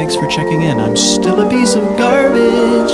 thanks for checking in. I'm still a piece of garbage.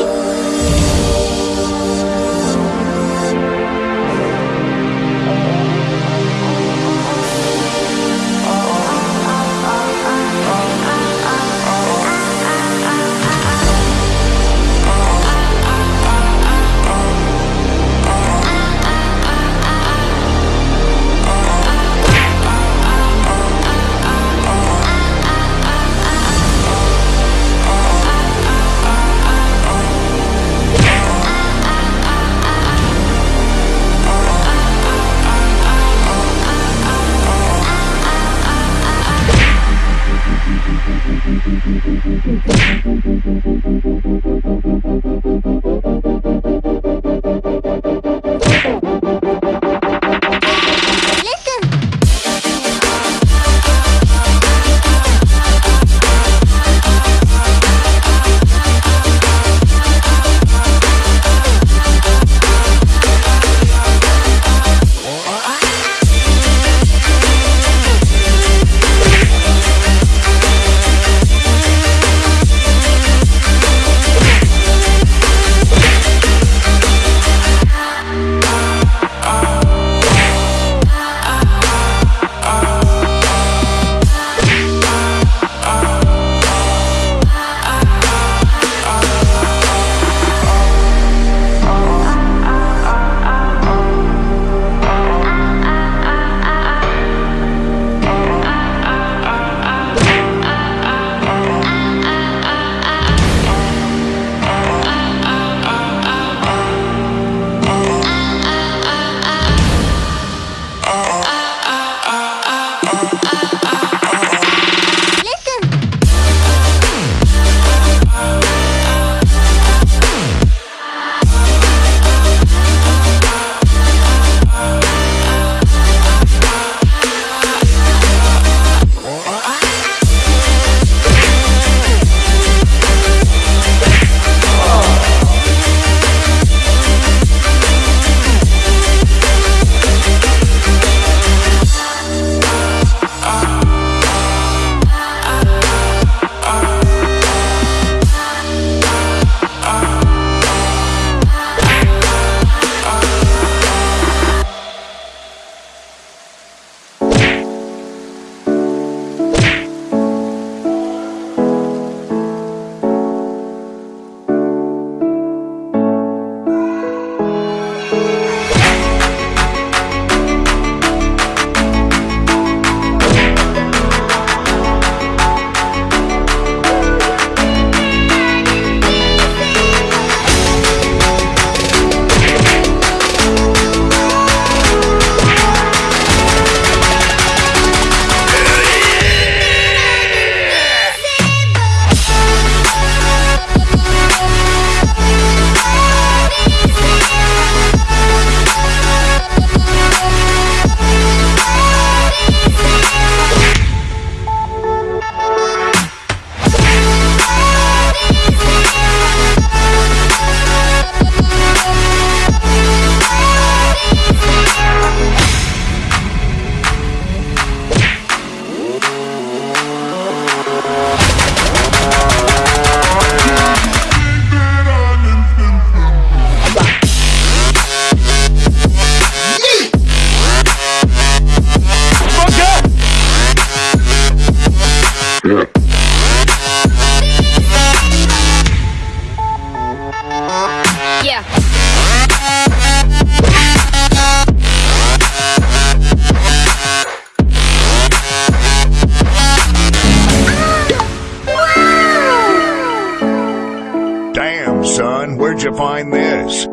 find this.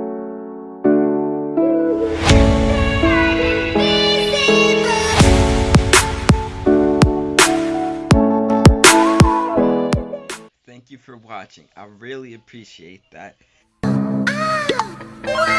Thank you for watching. I really appreciate that. Ah!